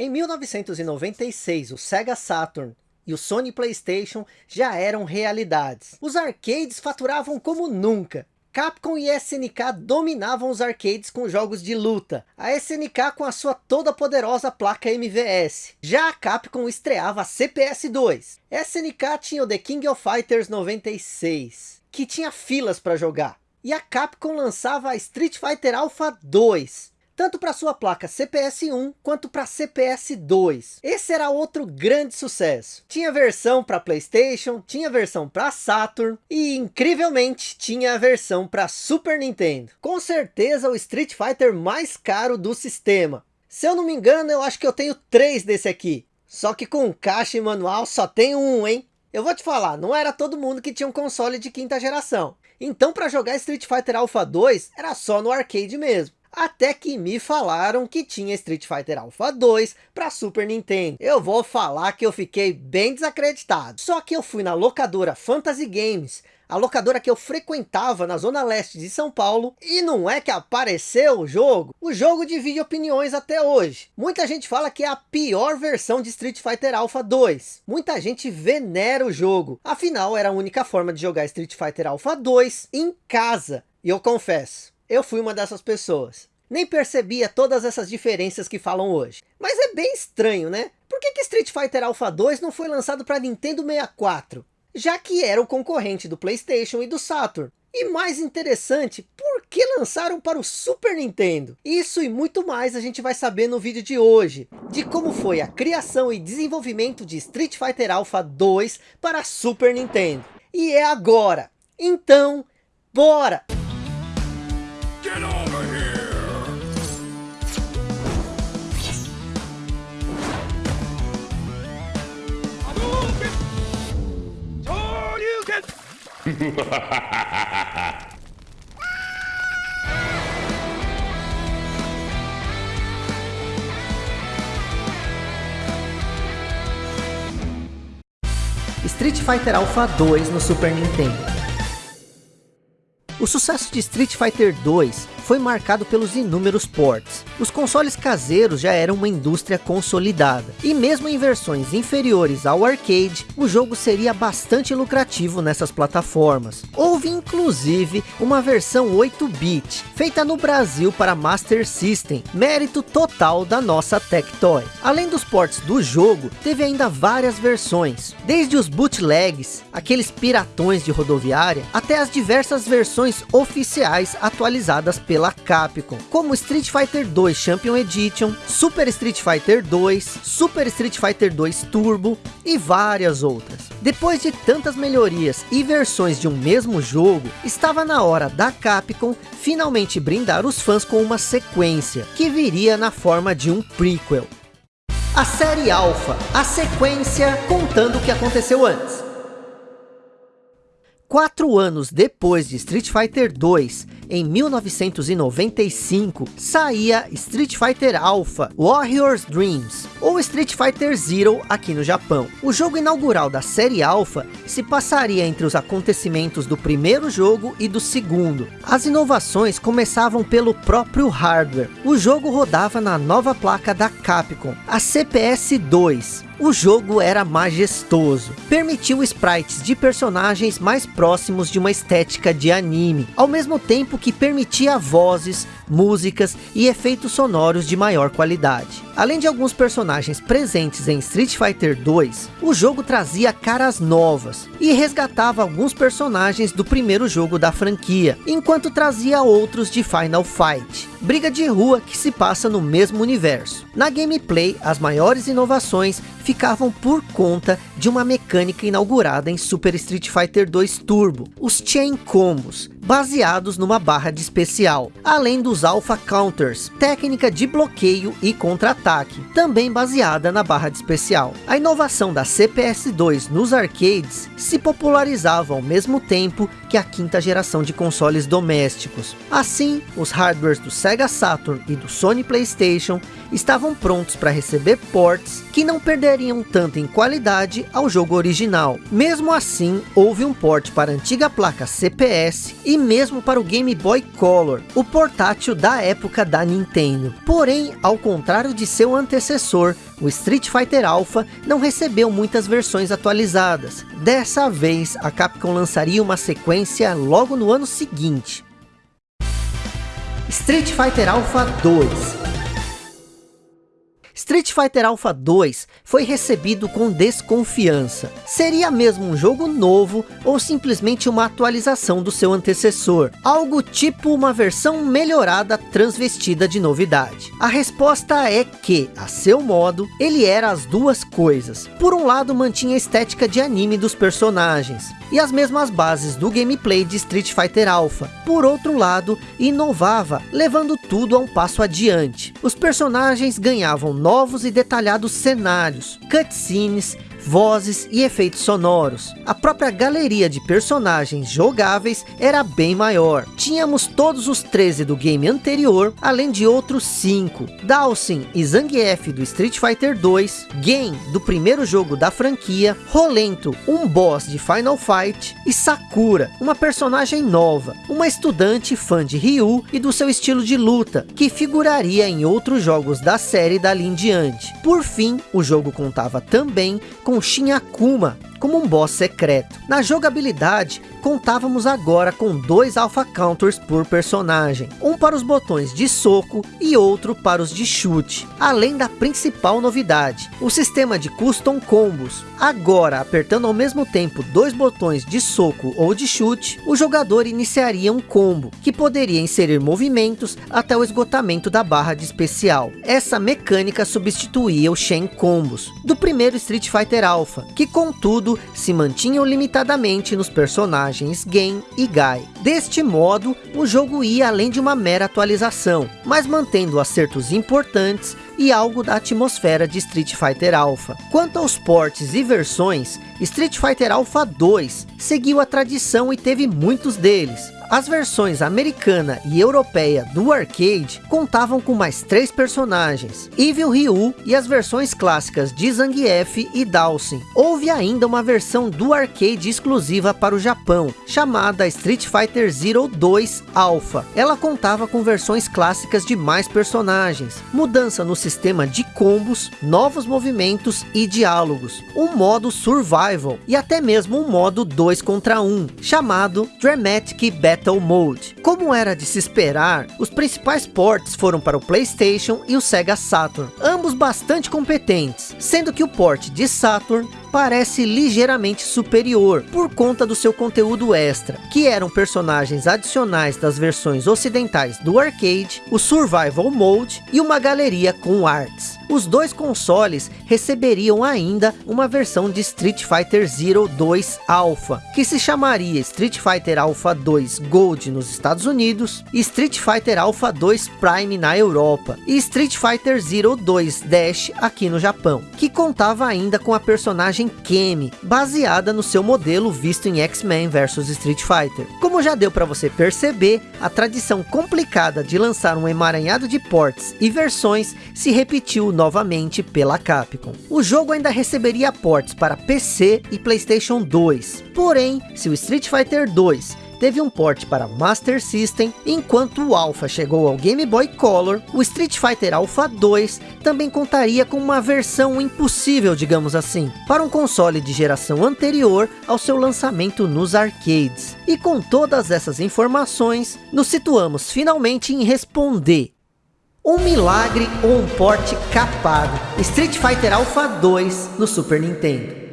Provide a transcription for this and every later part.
Em 1996, o Sega Saturn e o Sony Playstation já eram realidades. Os arcades faturavam como nunca. Capcom e SNK dominavam os arcades com jogos de luta. A SNK com a sua toda poderosa placa MVS. Já a Capcom estreava a CPS-2. SNK tinha o The King of Fighters 96, que tinha filas para jogar. E a Capcom lançava a Street Fighter Alpha 2, tanto para sua placa CPS-1 quanto para CPS-2. Esse era outro grande sucesso. Tinha versão para Playstation, tinha versão para Saturn e incrivelmente tinha a versão para Super Nintendo. Com certeza o Street Fighter mais caro do sistema. Se eu não me engano, eu acho que eu tenho três desse aqui. Só que com caixa e manual só tenho um, hein? Eu vou te falar, não era todo mundo que tinha um console de quinta geração. Então para jogar Street Fighter Alpha 2, era só no arcade mesmo. Até que me falaram que tinha Street Fighter Alpha 2 para Super Nintendo. Eu vou falar que eu fiquei bem desacreditado. Só que eu fui na locadora Fantasy Games, a locadora que eu frequentava na zona leste de São Paulo, e não é que apareceu o jogo. O jogo divide opiniões até hoje. Muita gente fala que é a pior versão de Street Fighter Alpha 2. Muita gente venera o jogo. Afinal, era a única forma de jogar Street Fighter Alpha 2 em casa. E eu confesso, eu fui uma dessas pessoas. Nem percebia todas essas diferenças que falam hoje. Mas é bem estranho, né? Por que, que Street Fighter Alpha 2 não foi lançado para Nintendo 64? Já que era o concorrente do Playstation e do Saturn. E mais interessante, por que lançaram para o Super Nintendo? Isso e muito mais a gente vai saber no vídeo de hoje. De como foi a criação e desenvolvimento de Street Fighter Alpha 2 para Super Nintendo. E é agora. Então, bora! Street Fighter Alpha 2 no Super Nintendo. O sucesso de Street Fighter 2 foi marcado pelos inúmeros ports. Os consoles caseiros já eram uma indústria consolidada, e mesmo em versões inferiores ao arcade, o jogo seria bastante lucrativo nessas plataformas. Houve inclusive uma versão 8-bit, feita no Brasil para Master System, mérito total da nossa Tectoy. Além dos ports do jogo, teve ainda várias versões, desde os bootlegs, aqueles piratões de rodoviária, até as diversas versões oficiais atualizadas pela pela Capcom, como Street Fighter 2 Champion Edition, Super Street Fighter 2, Super Street Fighter 2 Turbo e várias outras. Depois de tantas melhorias e versões de um mesmo jogo, estava na hora da Capcom finalmente brindar os fãs com uma sequência, que viria na forma de um prequel. A série Alpha, a sequência contando o que aconteceu antes. Quatro anos depois de Street Fighter 2, em 1995, saía Street Fighter Alpha Warrior's Dreams, ou Street Fighter Zero aqui no Japão. O jogo inaugural da série Alpha se passaria entre os acontecimentos do primeiro jogo e do segundo. As inovações começavam pelo próprio hardware. O jogo rodava na nova placa da Capcom, a CPS-2, o jogo era majestoso, permitiu sprites de personagens mais próximos de uma estética de anime, ao mesmo tempo que permitia vozes, músicas e efeitos sonoros de maior qualidade. Além de alguns personagens presentes em Street Fighter 2, o jogo trazia caras novas e resgatava alguns personagens do primeiro jogo da franquia, enquanto trazia outros de Final Fight, briga de rua que se passa no mesmo universo. Na gameplay, as maiores inovações ficavam por conta de uma mecânica inaugurada em Super Street Fighter 2 Turbo, os Chain Combos, baseados numa barra de especial, além dos Alpha Counters, técnica de bloqueio e contra-ataque, também baseada na barra de especial. A inovação da CPS-2 nos arcades se popularizava ao mesmo tempo que a quinta geração de consoles domésticos. Assim, os hardwares do Sega Saturn e do Sony Playstation estavam prontos para receber ports que não perderiam tanto em qualidade ao jogo original. Mesmo assim, houve um port para a antiga placa CPS e e mesmo para o Game Boy Color, o portátil da época da Nintendo. Porém, ao contrário de seu antecessor, o Street Fighter Alpha não recebeu muitas versões atualizadas. Dessa vez, a Capcom lançaria uma sequência logo no ano seguinte. Street Fighter Alpha 2 Street Fighter Alpha 2 foi recebido com desconfiança. Seria mesmo um jogo novo ou simplesmente uma atualização do seu antecessor? Algo tipo uma versão melhorada transvestida de novidade. A resposta é que, a seu modo, ele era as duas coisas. Por um lado mantinha a estética de anime dos personagens, e as mesmas bases do gameplay de Street Fighter Alpha. Por outro lado, inovava, levando tudo a um passo adiante. Os personagens ganhavam novos e detalhados cenários, cutscenes, vozes e efeitos sonoros. A própria galeria de personagens jogáveis era bem maior. Tínhamos todos os 13 do game anterior, além de outros 5. Dawson e Zangief do Street Fighter 2, Gen do primeiro jogo da franquia, Rolento, um boss de Final Fight, e Sakura, uma personagem nova, uma estudante fã de Ryu e do seu estilo de luta, que figuraria em outros jogos da série dali em diante. Por fim, o jogo contava também com Shin Akuma, como um boss secreto. Na jogabilidade, contávamos agora com dois alpha counters por personagem, um para os botões de soco e outro para os de chute, além da principal novidade, o sistema de custom combos. Agora, apertando ao mesmo tempo dois botões de soco ou de chute, o jogador iniciaria um combo, que poderia inserir movimentos até o esgotamento da barra de especial. Essa mecânica substituía o Shen Combos, do primeiro Street Fighter Alpha, que contudo se mantinham limitadamente nos personagens Gen e Gai. Deste modo, o jogo ia além de uma mera atualização, mas mantendo acertos importantes e algo da atmosfera de Street Fighter Alpha. Quanto aos portes e versões, Street Fighter Alpha 2 seguiu a tradição e teve muitos deles, as versões americana e europeia do arcade contavam com mais três personagens, Evil Ryu e as versões clássicas de Zangief e Dawson. Houve ainda uma versão do arcade exclusiva para o Japão, chamada Street Fighter Zero 2 Alpha. Ela contava com versões clássicas de mais personagens, mudança no sistema de combos, novos movimentos e diálogos, um modo survival e até mesmo um modo 2 contra 1, chamado Dramatic Battle Battle Mode. Como era de se esperar, os principais ports foram para o Playstation e o Sega Saturn, ambos bastante competentes, sendo que o port de Saturn parece ligeiramente superior, por conta do seu conteúdo extra, que eram personagens adicionais das versões ocidentais do arcade, o Survival Mode e uma galeria com arts. Os dois consoles receberiam ainda uma versão de Street Fighter Zero 2 Alpha, que se chamaria Street Fighter Alpha 2 Gold nos Estados Unidos, Street Fighter Alpha 2 Prime na Europa, e Street Fighter Zero 2 Dash aqui no Japão, que contava ainda com a personagem personagem Kemi, baseada no seu modelo visto em X-Men vs Street Fighter. Como já deu para você perceber, a tradição complicada de lançar um emaranhado de ports e versões se repetiu novamente pela Capcom. O jogo ainda receberia ports para PC e Playstation 2, porém, se o Street Fighter 2 teve um port para Master System, enquanto o Alpha chegou ao Game Boy Color, o Street Fighter Alpha 2 também contaria com uma versão impossível, digamos assim, para um console de geração anterior ao seu lançamento nos arcades. E com todas essas informações, nos situamos finalmente em responder um milagre ou um porte capado? Street Fighter Alpha 2 no Super Nintendo.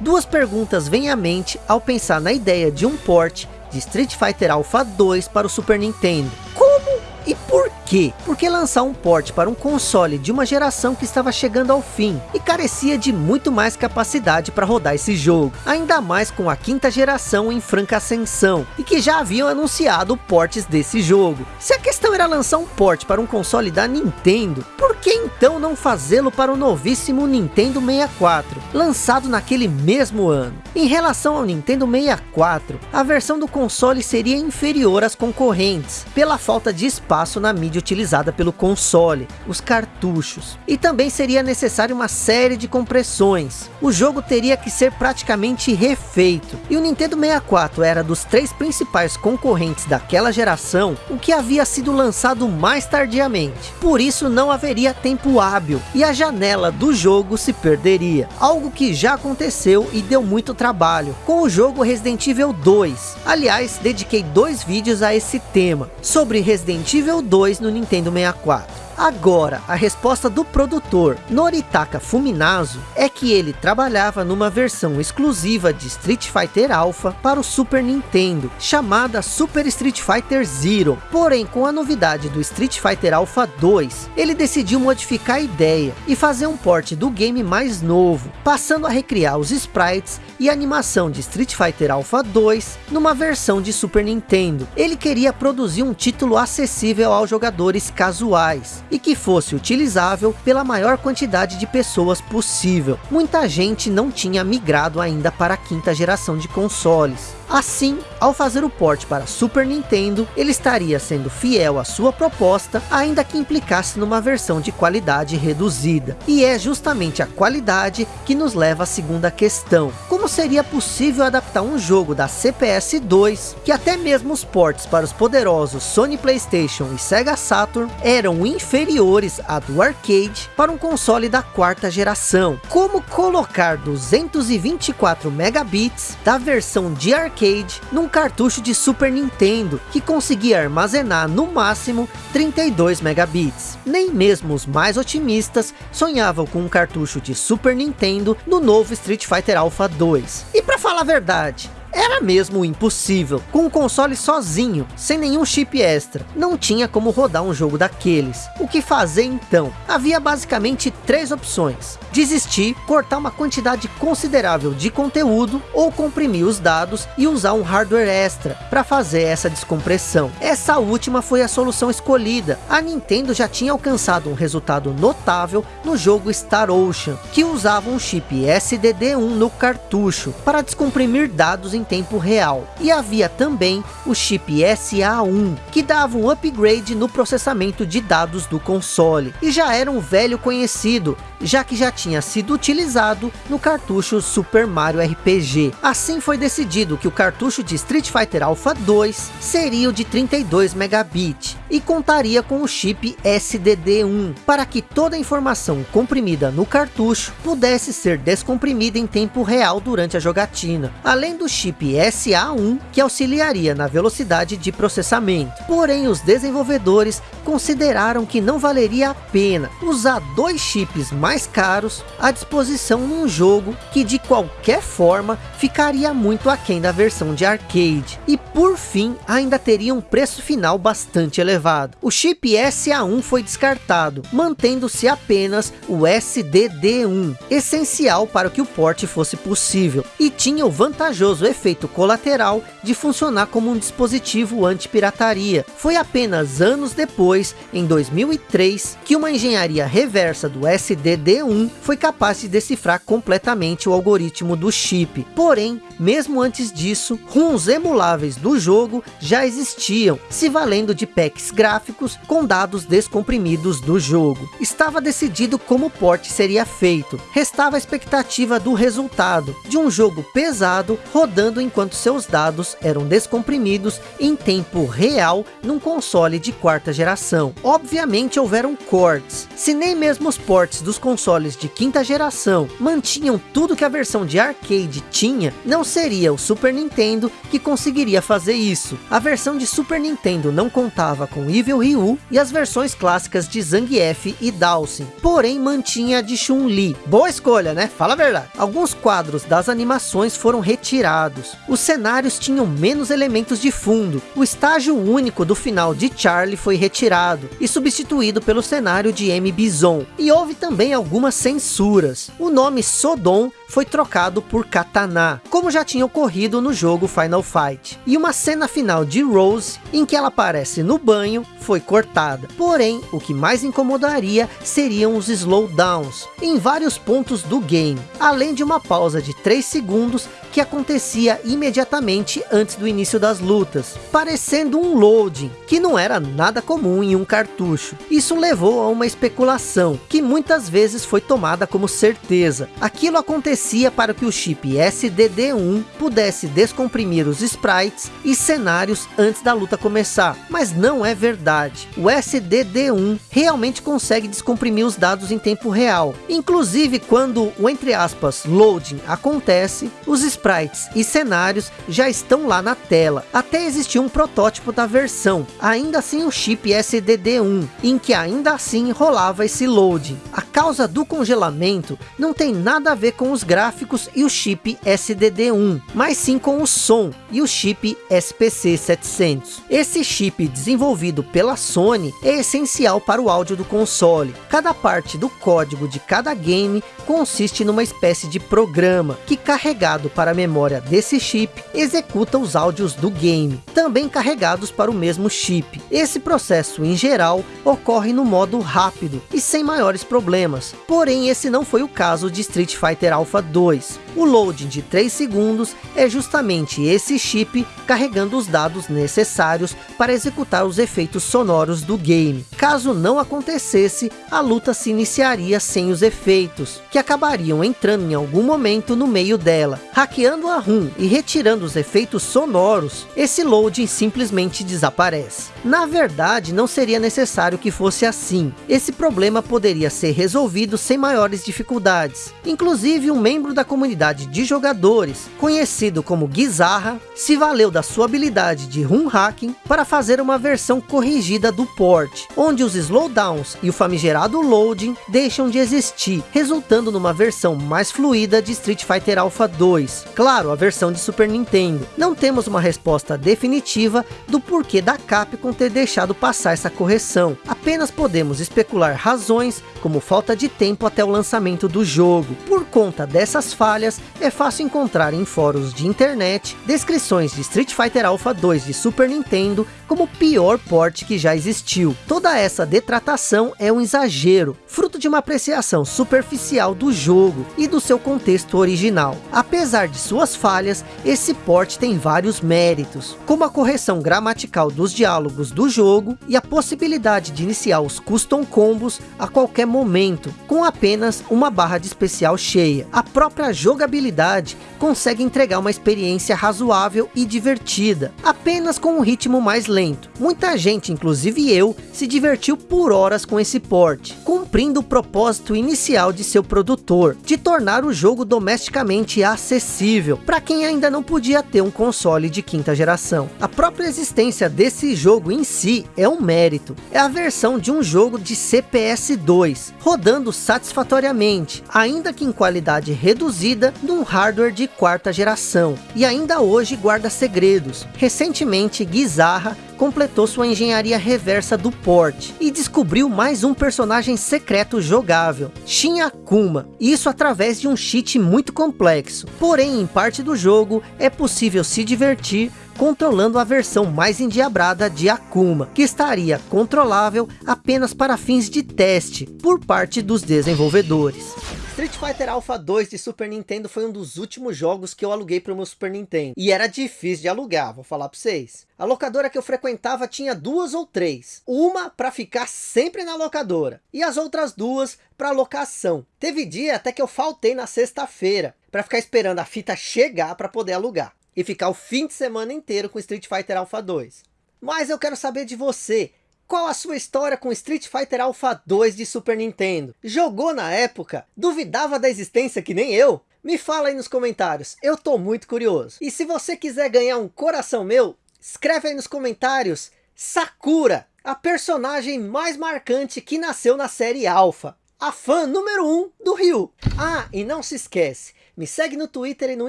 Duas perguntas vêm à mente ao pensar na ideia de um port de Street Fighter Alpha 2 para o Super Nintendo. Como e por quê? Porque lançar um port para um console de uma geração que estava chegando ao fim e carecia de muito mais capacidade para rodar esse jogo, ainda mais com a quinta geração em franca ascensão e que já haviam anunciado portes desse jogo. Se a questão era lançar um port para um console da Nintendo, por que então não fazê-lo para o novíssimo Nintendo 64, lançado naquele mesmo ano? Em relação ao Nintendo 64, a versão do console seria inferior às concorrentes, pela falta de espaço na mídia utilizada pelo console, os cartuchos. E também seria necessário uma série de compressões. O jogo teria que ser praticamente refeito. E o Nintendo 64 era dos três principais concorrentes daquela geração, o que havia sido lançado mais tardiamente. Por isso não haveria tempo hábil, e a janela do jogo se perderia. Algo que já aconteceu e deu muito trabalho, com o jogo Resident Evil 2. Aliás, dediquei dois vídeos a esse tema, sobre Resident Evil 2 no Nintendo 64. Agora, a resposta do produtor Noritaka Fuminazo é que ele trabalhava numa versão exclusiva de Street Fighter Alpha para o Super Nintendo, chamada Super Street Fighter Zero. Porém, com a novidade do Street Fighter Alpha 2, ele decidiu modificar a ideia e fazer um port do game mais novo, passando a recriar os sprites e animação de Street Fighter Alpha 2 numa versão de Super Nintendo. Ele queria produzir um título acessível aos jogadores casuais, e que fosse utilizável pela maior quantidade de pessoas possível. Muita gente não tinha migrado ainda para a quinta geração de consoles. Assim, ao fazer o port para Super Nintendo, ele estaria sendo fiel à sua proposta, ainda que implicasse numa versão de qualidade reduzida. E é justamente a qualidade que nos leva à segunda questão. Como seria possível adaptar um jogo da CPS 2, que até mesmo os ports para os poderosos Sony Playstation e Sega Saturn eram inferiores a do arcade para um console da quarta geração? Como colocar 224 megabits da versão de arcade arcade num cartucho de Super Nintendo, que conseguia armazenar no máximo 32 megabits. Nem mesmo os mais otimistas sonhavam com um cartucho de Super Nintendo no novo Street Fighter Alpha 2. E para falar a verdade, era mesmo impossível. Com o console sozinho, sem nenhum chip extra, não tinha como rodar um jogo daqueles. O que fazer então? Havia basicamente três opções. Desistir, cortar uma quantidade considerável de conteúdo, ou comprimir os dados e usar um hardware extra para fazer essa descompressão. Essa última foi a solução escolhida. A Nintendo já tinha alcançado um resultado notável no jogo Star Ocean, que usava um chip SDD1 no cartucho para descomprimir dados em tempo real. E havia também o chip SA1, que dava um upgrade no processamento de dados do console. E já era um velho conhecido, já que já tinha sido utilizado no cartucho Super Mario RPG. Assim foi decidido que o cartucho de Street Fighter Alpha 2 seria o de 32 megabit e contaria com o chip SDD1, para que toda a informação comprimida no cartucho pudesse ser descomprimida em tempo real durante a jogatina, além do chip chip SA1 que auxiliaria na velocidade de processamento. Porém, os desenvolvedores consideraram que não valeria a pena usar dois chips mais caros à disposição num jogo que de qualquer forma ficaria muito aquém da versão de arcade. E por fim, ainda teria um preço final bastante elevado. O chip SA1 foi descartado, mantendo-se apenas o SDD1, essencial para que o port fosse possível, e tinha o vantajoso efeito efeito colateral de funcionar como um dispositivo anti-pirataria. Foi apenas anos depois, em 2003, que uma engenharia reversa do SDD1 foi capaz de decifrar completamente o algoritmo do chip. Porém, mesmo antes disso, ROMs emuláveis do jogo já existiam, se valendo de packs gráficos com dados descomprimidos do jogo. Estava decidido como o port seria feito, restava a expectativa do resultado, de um jogo pesado rodando enquanto seus dados eram descomprimidos em tempo real num console de quarta geração. Obviamente houveram cortes. Se nem mesmo os ports dos consoles de quinta geração mantinham tudo que a versão de arcade tinha, não seria o Super Nintendo que conseguiria fazer isso. A versão de Super Nintendo não contava com Evil Ryu e as versões clássicas de Zangief e Dawson, porém mantinha a de Chun-Li. Boa escolha, né? Fala a verdade. Alguns quadros das animações foram retirados, os cenários tinham menos elementos de fundo. O estágio único do final de Charlie foi retirado e substituído pelo cenário de M. Bison. E houve também algumas censuras. O nome Sodom foi trocado por katana, como já tinha ocorrido no jogo Final Fight. E uma cena final de Rose, em que ela aparece no banho, foi cortada. Porém, o que mais incomodaria seriam os slowdowns, em vários pontos do game, além de uma pausa de 3 segundos que acontecia imediatamente antes do início das lutas, parecendo um loading, que não era nada comum em um cartucho. Isso levou a uma especulação, que muitas vezes foi tomada como certeza. Aquilo acontecia para que o chip SDD1 pudesse descomprimir os sprites e cenários antes da luta começar, mas não é verdade. O SDD1 realmente consegue descomprimir os dados em tempo real, inclusive quando o entre aspas loading acontece, os sprites e cenários já estão lá na tela. Até existia um protótipo da versão, ainda sem o chip SDD1, em que ainda assim rolava esse loading. A causa do congelamento não tem nada a ver com os gráficos e o chip SDD1, mas sim com o som e o chip SPC 700. Esse chip desenvolvido pela Sony é essencial para o áudio do console. Cada parte do código de cada game consiste numa espécie de programa que carregado para a memória desse chip executa os áudios do game, também carregados para o mesmo chip. Esse processo em geral ocorre no modo rápido e sem maiores problemas, porém esse não foi o caso de Street Fighter Alpha 2. O loading de 3 segundos é justamente esse chip carregando os dados necessários para executar os efeitos sonoros do game. Caso não acontecesse, a luta se iniciaria sem os efeitos, que acabariam entrando em algum momento no meio dela. Hackeando a ROM e retirando os efeitos sonoros, esse loading simplesmente desaparece. Na verdade, não seria necessário que fosse assim. Esse problema poderia ser resolvido sem maiores dificuldades. Inclusive, um membro da comunidade de jogadores, conhecido como Gizarra, se valeu da sua habilidade de ROM hacking para fazer uma versão corrigida do port, onde os slowdowns e o famigerado loading deixam de existir, resultando numa versão mais fluida de Street Fighter Alpha 2. Claro, a versão de Super Nintendo. Não temos uma resposta definitiva do porquê da Capcom ter deixado passar essa correção. Apenas podemos especular razões, como falta de tempo até o lançamento do jogo. Por conta dessas falhas, é fácil encontrar em fóruns de internet descrições de Street Fighter Alpha 2 de Super Nintendo como o pior port que já existiu. Toda essa detratação é um exagero, fruto de uma apreciação superficial do jogo e do seu contexto original. Apesar de suas falhas, esse port tem vários méritos, como a correção gramatical dos diálogos do jogo e a possibilidade de iniciar os custom combos a qualquer momento, com apenas uma barra de especial cheia. A própria jogabilidade consegue entregar uma experiência razoável e divertida, apenas com um ritmo mais lento. Muita gente, inclusive eu, se divertiu por horas com esse port, cumprindo o propósito inicial de seu produtor, de tornar o jogo domesticamente acessível, para quem ainda não podia ter um console de quinta geração. A própria existência desse jogo em si é um mérito. É a versão de um jogo de CPS 2, rodando satisfatoriamente, ainda que em qualidade reduzida, num hardware de quarta geração, e ainda hoje guarda segredos. Recentemente, Gizarra completou sua engenharia reversa do port e descobriu mais um personagem secreto jogável, Shin Akuma, isso através de um cheat muito complexo. Porém, em parte do jogo, é possível se divertir controlando a versão mais endiabrada de Akuma, que estaria controlável apenas para fins de teste por parte dos desenvolvedores. Street Fighter Alpha 2 de Super Nintendo foi um dos últimos jogos que eu aluguei para o meu Super Nintendo. E era difícil de alugar, vou falar para vocês. A locadora que eu frequentava tinha duas ou três. Uma para ficar sempre na locadora. E as outras duas para locação. Teve dia até que eu faltei na sexta-feira. Para ficar esperando a fita chegar para poder alugar. E ficar o fim de semana inteiro com Street Fighter Alpha 2. Mas eu quero saber de você. Qual a sua história com Street Fighter Alpha 2 de Super Nintendo? Jogou na época? Duvidava da existência que nem eu? Me fala aí nos comentários, eu tô muito curioso. E se você quiser ganhar um coração meu, escreve aí nos comentários Sakura, a personagem mais marcante que nasceu na série Alpha. A fã número 1 um do Ryu. Ah, e não se esquece, me segue no Twitter e no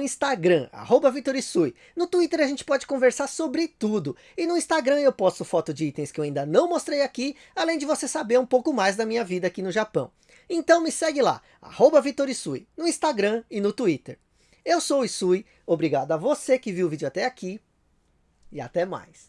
Instagram, arroba Vitorisui. No Twitter a gente pode conversar sobre tudo. E no Instagram eu posto foto de itens que eu ainda não mostrei aqui, além de você saber um pouco mais da minha vida aqui no Japão. Então me segue lá, arroba Vitorisui, no Instagram e no Twitter. Eu sou o Isui, obrigado a você que viu o vídeo até aqui e até mais.